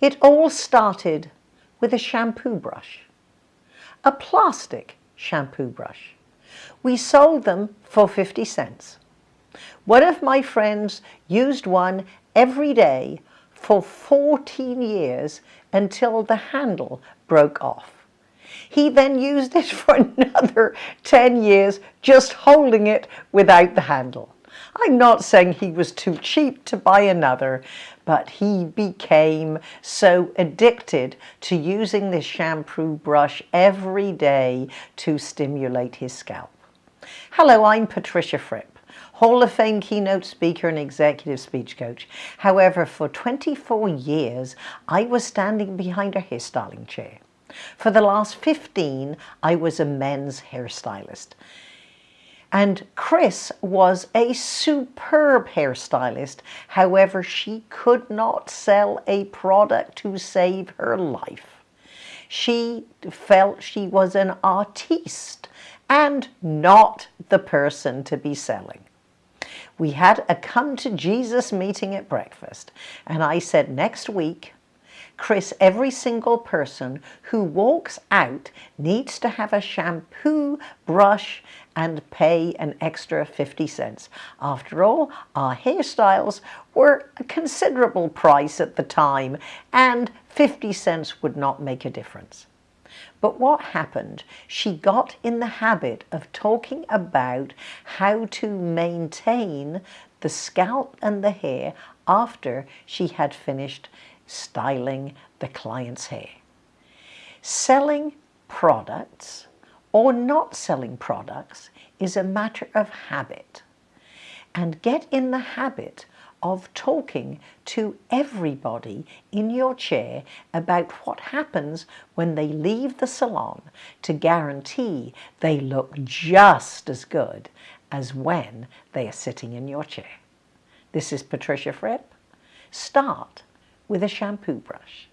It all started with a shampoo brush, a plastic shampoo brush. We sold them for 50 cents. One of my friends used one every day for 14 years until the handle broke off. He then used it for another 10 years, just holding it without the handle. I'm not saying he was too cheap to buy another, but he became so addicted to using this shampoo brush every day to stimulate his scalp. Hello, I'm Patricia Fripp. Hall of Fame keynote speaker and executive speech coach. However, for 24 years, I was standing behind a hairstyling chair. For the last 15, I was a men's hairstylist. And Chris was a superb hairstylist. However, she could not sell a product to save her life. She felt she was an artiste and not the person to be selling. We had a come to Jesus meeting at breakfast and I said next week Chris, every single person who walks out needs to have a shampoo, brush and pay an extra 50 cents. After all, our hairstyles were a considerable price at the time and 50 cents would not make a difference. But what happened? She got in the habit of talking about how to maintain the scalp and the hair after she had finished styling the client's hair. Selling products or not selling products is a matter of habit. And get in the habit of talking to everybody in your chair about what happens when they leave the salon to guarantee they look just as good as when they are sitting in your chair. This is Patricia Fripp. Start with a shampoo brush.